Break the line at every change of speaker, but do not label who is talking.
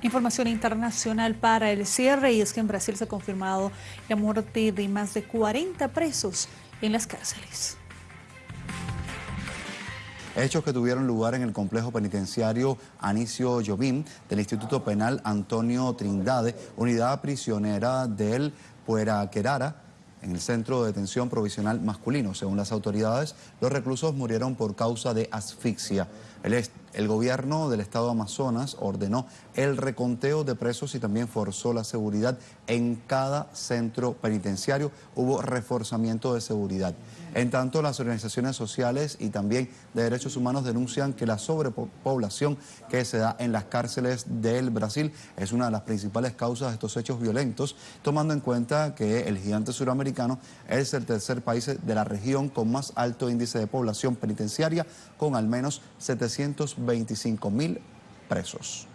Información internacional para el cierre y es que en Brasil se ha confirmado la muerte de más de 40 presos en las cárceles.
Hechos que tuvieron lugar en el complejo penitenciario Anicio Jobim del Instituto Penal Antonio Trindade, unidad prisionera del Pueraquerara, en el centro de detención provisional masculino. Según las autoridades, los reclusos murieron por causa de asfixia. El, gobierno del estado de Amazonas ordenó el reconteo de presos y también forzó la seguridad en cada centro penitenciario. Hubo reforzamiento de seguridad. En tanto, las organizaciones sociales y también de derechos humanos denuncian que la sobrepoblación que se da en las cárceles del Brasil es una de las principales causas de estos hechos violentos, tomando en cuenta que el gigante suramericano es el tercer país de la región con más alto índice de población penitenciaria, con al menos 725 mil presos.